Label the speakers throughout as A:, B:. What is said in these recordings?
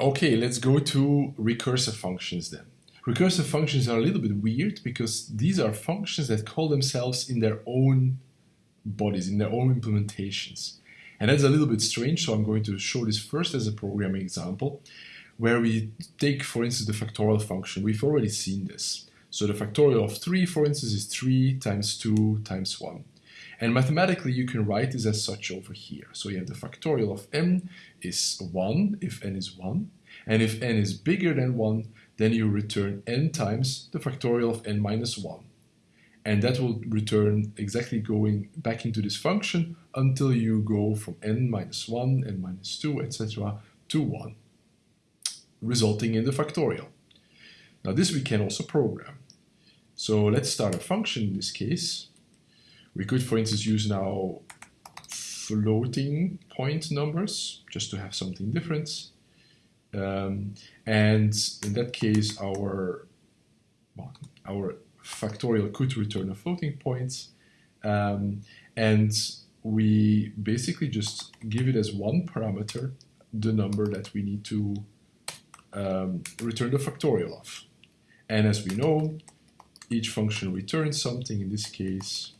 A: Okay, let's go to recursive functions then. Recursive functions are a little bit weird because these are functions that call themselves in their own bodies, in their own implementations. And that's a little bit strange, so I'm going to show this first as a programming example, where we take, for instance, the factorial function. We've already seen this. So the factorial of 3, for instance, is 3 times 2 times 1. And mathematically, you can write this as such over here. So you have the factorial of n is 1 if n is 1. And if n is bigger than 1, then you return n times the factorial of n minus 1. And that will return exactly going back into this function until you go from n minus 1, n minus 2, etc. to 1, resulting in the factorial. Now this we can also program. So let's start a function in this case. We could, for instance, use now floating point numbers just to have something different. Um, and in that case, our well, our factorial could return a floating point. Um, and we basically just give it as one parameter the number that we need to um, return the factorial of. And as we know, each function returns something. In this case,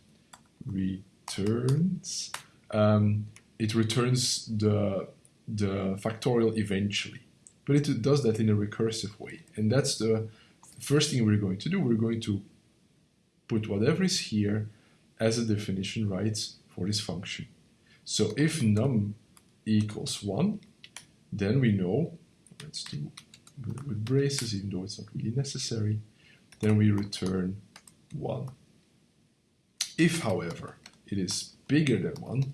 A: returns, um, it returns the, the factorial eventually. But it does that in a recursive way. And that's the first thing we're going to do. We're going to put whatever is here as a definition right for this function. So if num equals 1, then we know, let's do with braces even though it's not really necessary, then we return 1. If, however, it is bigger than 1,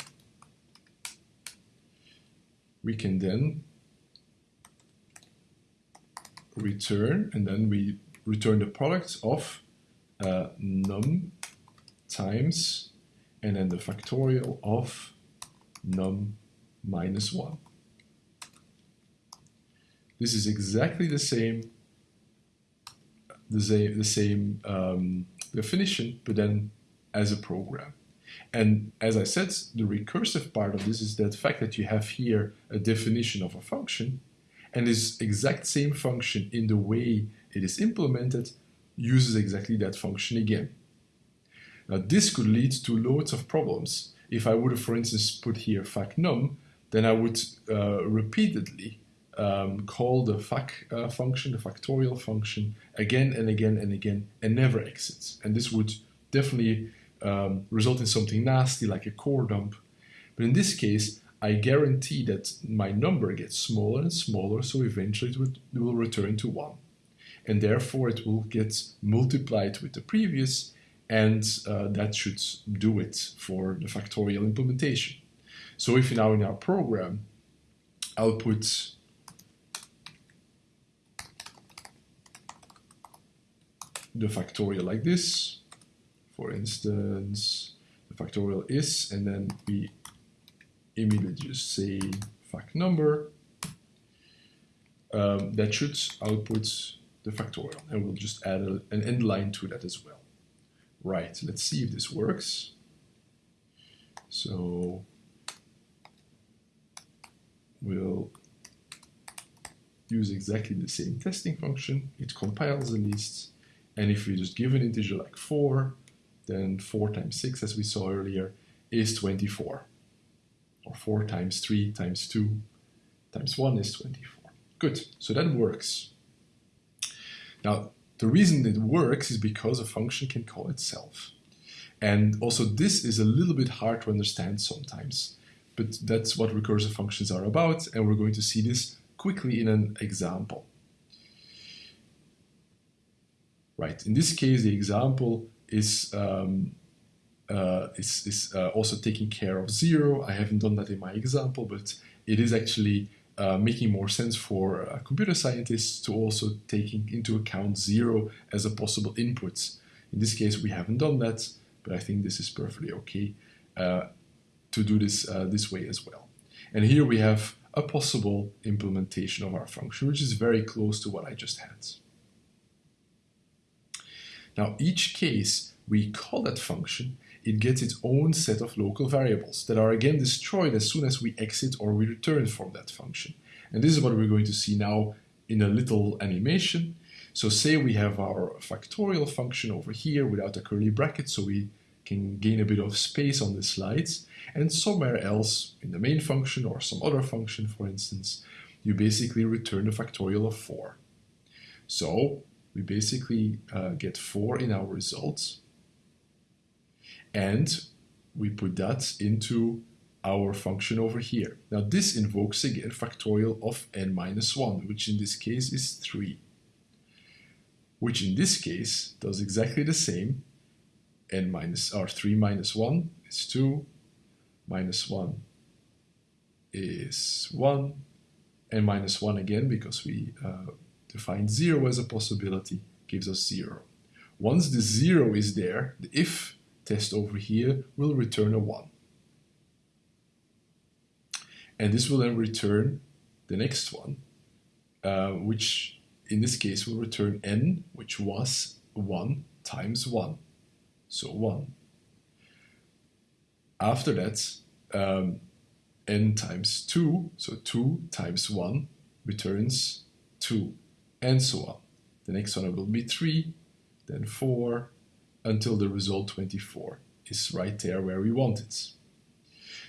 A: we can then return, and then we return the product of uh, num times, and then the factorial of num minus 1. This is exactly the same the same, the same um, definition, but then as a program. And as I said, the recursive part of this is the fact that you have here a definition of a function, and this exact same function in the way it is implemented uses exactly that function again. Now this could lead to loads of problems. If I would have, for instance, put here facnum, then I would uh, repeatedly um, call the fac uh, function, the factorial function, again and again and again, and never exits. And this would definitely um, result in something nasty like a core dump. But in this case, I guarantee that my number gets smaller and smaller, so eventually it, will return to 1. And therefore it will get multiplied with the previous, and uh, that should do it for the factorial implementation. So if you now in our program, I'll put the factorial like this. For instance, the factorial is, and then we immediately just say fact number. Um, that should output the factorial, and we'll just add a, an end line to that as well. Right, let's see if this works. So we'll use exactly the same testing function. It compiles the list and if we just give an integer like 4, then 4 times 6, as we saw earlier, is 24. Or 4 times 3 times 2 times 1 is 24. Good, so that works. Now, the reason it works is because a function can call itself. And also this is a little bit hard to understand sometimes, but that's what recursive functions are about, and we're going to see this quickly in an example right? In this case, the example is um, uh, is, is uh, also taking care of zero. I haven't done that in my example, but it is actually uh, making more sense for uh, computer scientists to also taking into account zero as a possible input. In this case, we haven't done that, but I think this is perfectly okay uh, to do this uh, this way as well. And here we have a possible implementation of our function, which is very close to what I just had. Now each case we call that function, it gets its own set of local variables that are again destroyed as soon as we exit or we return from that function. And this is what we're going to see now in a little animation. So say we have our factorial function over here without a curly bracket, so we can gain a bit of space on the slides. And somewhere else, in the main function or some other function, for instance, you basically return the factorial of 4. So we basically uh, get 4 in our results. And we put that into our function over here. Now this invokes again factorial of n minus 1, which in this case is 3 which in this case does exactly the same. n minus, or 3 minus 1 is 2, minus 1 is 1, and minus 1 again because we uh, defined 0 as a possibility gives us 0. Once the 0 is there, the if test over here will return a 1. And this will then return the next one, uh, which in this case will return n, which was 1 times 1. So 1. After that, um, n times 2, so 2 times 1 returns 2, and so on. The next one will be 3, then 4, until the result 24 is right there where we want it.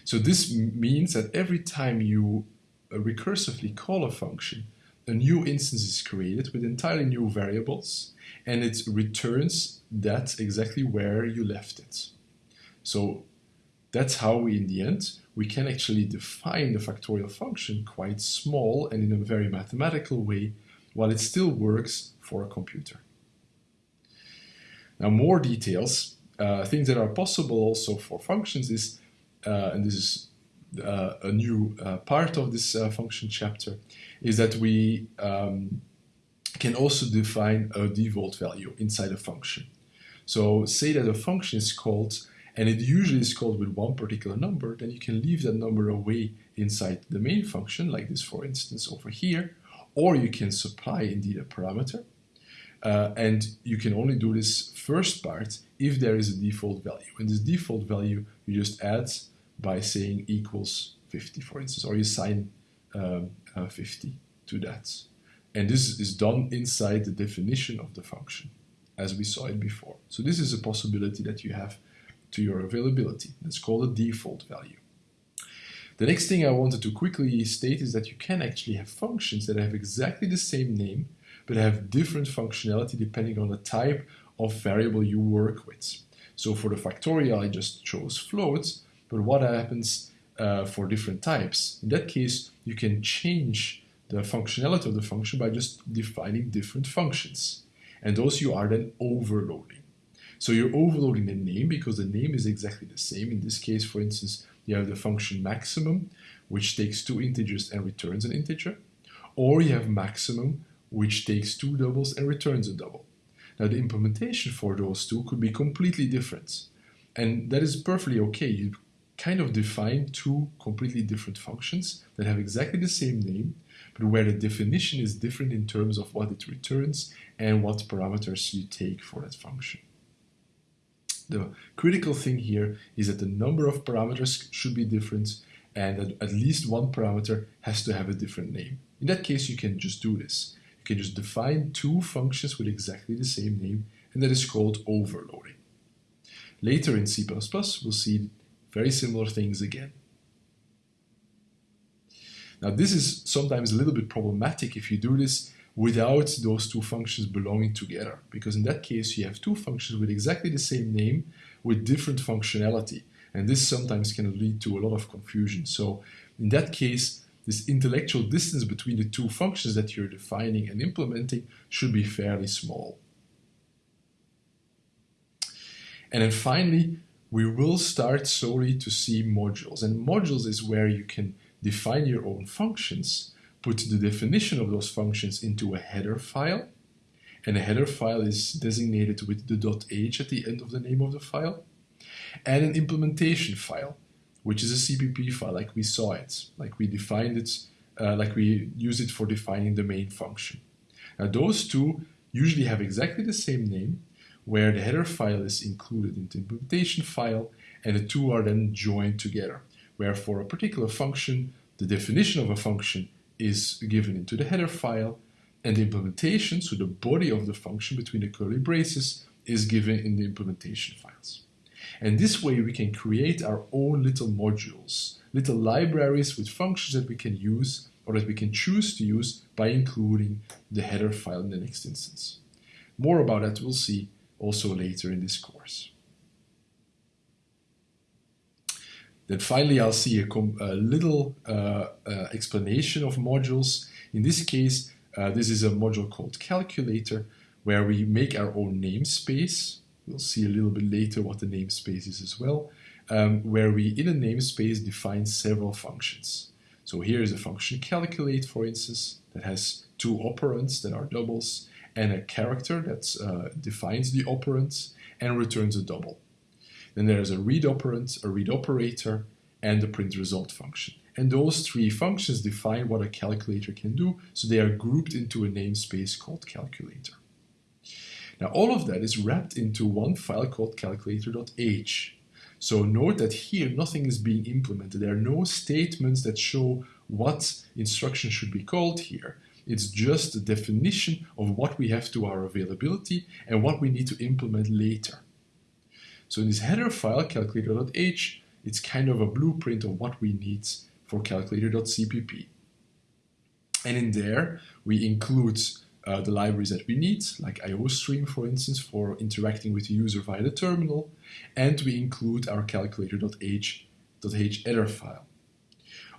A: So this means that every time you uh, recursively call a function, a new instance is created with entirely new variables and it returns that exactly where you left it. So that's how we, in the end, we can actually define the factorial function quite small and in a very mathematical way while it still works for a computer. Now more details, uh, things that are possible also for functions is, uh, and this is uh, a new uh, part of this uh, function chapter, is that we um, can also define a default value inside a function. So say that a function is called and it usually is called with one particular number, then you can leave that number away inside the main function, like this for instance over here, or you can supply indeed a parameter. Uh, and you can only do this first part if there is a default value. And this default value you just add by saying equals 50, for instance, or you assign um, uh, 50 to that. And this is done inside the definition of the function, as we saw it before. So this is a possibility that you have to your availability. That's called a default value. The next thing I wanted to quickly state is that you can actually have functions that have exactly the same name, but have different functionality depending on the type of variable you work with. So for the factorial, I just chose floats, but what happens uh, for different types? In that case, you can change the functionality of the function by just defining different functions. And those you are then overloading. So you're overloading the name because the name is exactly the same. In this case, for instance, you have the function maximum, which takes two integers and returns an integer. Or you have maximum, which takes two doubles and returns a double. Now the implementation for those two could be completely different. And that is perfectly okay. You kind of define two completely different functions that have exactly the same name, but where the definition is different in terms of what it returns and what parameters you take for that function. The critical thing here is that the number of parameters should be different and that at least one parameter has to have a different name. In that case, you can just do this. You can just define two functions with exactly the same name, and that is called overloading. Later in C++, we'll see very similar things again. Now this is sometimes a little bit problematic if you do this without those two functions belonging together, because in that case you have two functions with exactly the same name with different functionality, and this sometimes can lead to a lot of confusion. So in that case, this intellectual distance between the two functions that you're defining and implementing should be fairly small. And then finally, we will start slowly to see modules. And modules is where you can define your own functions, put the definition of those functions into a header file, and a header file is designated with the .h at the end of the name of the file, and an implementation file, which is a CPP file like we saw it, like we defined it, uh, like we use it for defining the main function. Now those two usually have exactly the same name, where the header file is included in the implementation file and the two are then joined together, where for a particular function, the definition of a function is given into the header file, and the implementation, so the body of the function between the curly braces, is given in the implementation files. And this way we can create our own little modules, little libraries with functions that we can use or that we can choose to use by including the header file in the next instance. More about that we'll see also later in this course. Then finally, I'll see a, a little uh, uh, explanation of modules. In this case, uh, this is a module called calculator where we make our own namespace. We'll see a little bit later what the namespace is as well, um, where we in a namespace define several functions. So here is a function calculate, for instance, that has two operands that are doubles and a character that uh, defines the operands and returns a double. Then there's a read operand, a read operator, and the print result function. And those three functions define what a calculator can do, so they are grouped into a namespace called calculator. Now all of that is wrapped into one file called calculator.h. So note that here nothing is being implemented. There are no statements that show what instruction should be called here. It's just a definition of what we have to our availability and what we need to implement later. So in this header file, calculator.h, it's kind of a blueprint of what we need for calculator.cpp. And in there, we include uh, the libraries that we need, like IOStream, for instance, for interacting with the user via the terminal, and we include our calculator.h header file.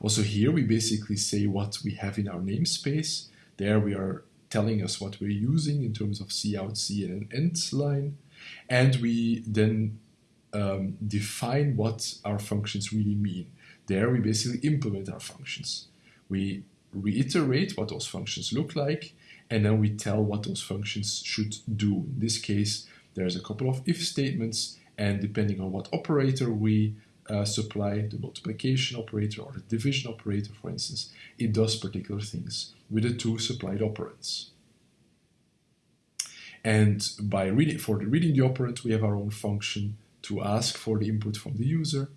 A: Also here, we basically say what we have in our namespace. There we are telling us what we're using in terms of cout, C, and an end line. And we then um, define what our functions really mean. There we basically implement our functions. We reiterate what those functions look like, and then we tell what those functions should do. In this case, there's a couple of if statements, and depending on what operator we uh, supply, the multiplication operator or the division operator, for instance, it does particular things with the two supplied operands. And by reading for the reading the operand, we have our own function to ask for the input from the user.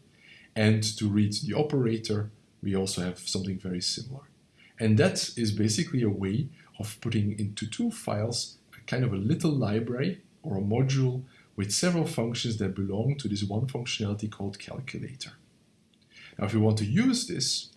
A: And to read the operator, we also have something very similar. And that is basically a way of putting into two files a kind of a little library or a module with several functions that belong to this one functionality called calculator. Now, if we want to use this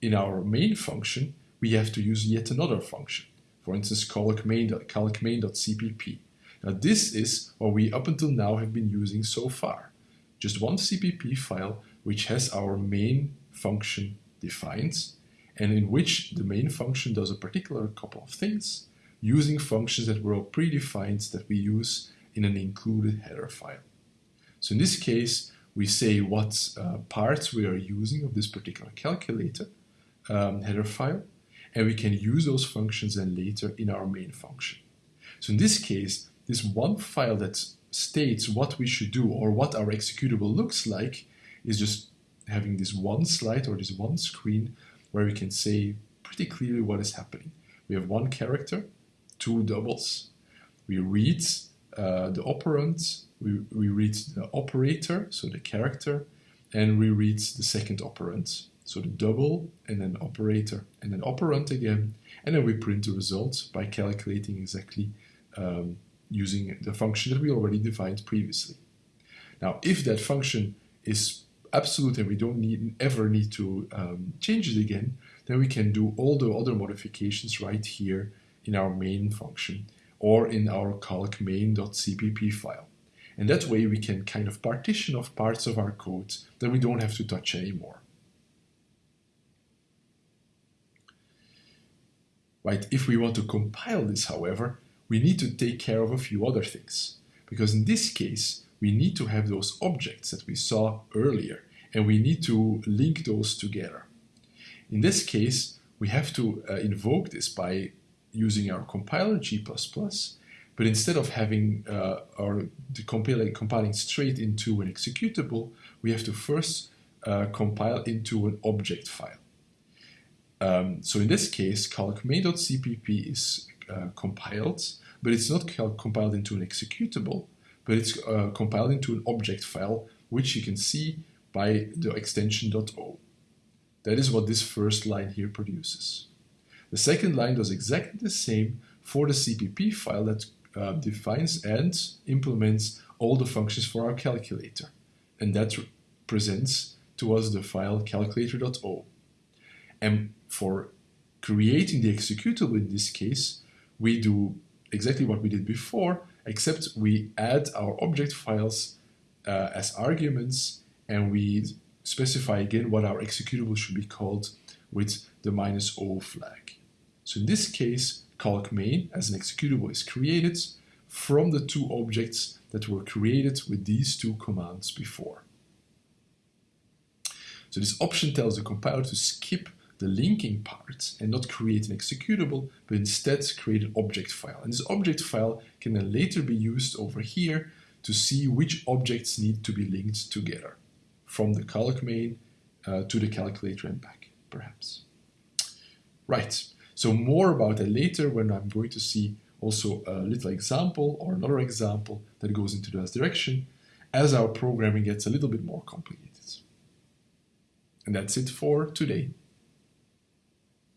A: in our main function, we have to use yet another function. For instance, calcmain.cpp. Now this is what we up until now have been using so far. Just one CPP file which has our main function defined and in which the main function does a particular couple of things using functions that were all predefined that we use in an included header file. So in this case, we say what uh, parts we are using of this particular calculator um, header file, and we can use those functions then later in our main function. So in this case, this one file that states what we should do or what our executable looks like is just having this one slide or this one screen where we can say pretty clearly what is happening. We have one character, two doubles. We read uh, the operand, we, we read the operator, so the character, and we read the second operand, so the double and then operator and then operand again, and then we print the result by calculating exactly um, using the function that we already defined previously. Now, if that function is absolute and we don't need, ever need to um, change it again, then we can do all the other modifications right here in our main function or in our calc main.cpp file. And that way we can kind of partition off parts of our code that we don't have to touch anymore. Right, if we want to compile this, however, we need to take care of a few other things. Because in this case, we need to have those objects that we saw earlier, and we need to link those together. In this case, we have to uh, invoke this by using our compiler G++, but instead of having uh, our compiling, compiling straight into an executable, we have to first uh, compile into an object file. Um, so in this case, calc.main.cpp is uh, compiled, but it's not compiled into an executable, but it's uh, compiled into an object file, which you can see by the extension .o. That is what this first line here produces. The second line does exactly the same for the CPP file that uh, defines and implements all the functions for our calculator. And that presents to us the file calculator.o. And for creating the executable in this case, we do exactly what we did before, except we add our object files uh, as arguments and we specify again what our executable should be called with the minus O flag. So in this case, calc main as an executable is created from the two objects that were created with these two commands before. So this option tells the compiler to skip the linking part and not create an executable, but instead create an object file. And this object file can then later be used over here to see which objects need to be linked together from the calc main uh, to the calculator and back, perhaps. Right, so more about that later when I'm going to see also a little example or another example that goes into that direction as our programming gets a little bit more complicated. And that's it for today.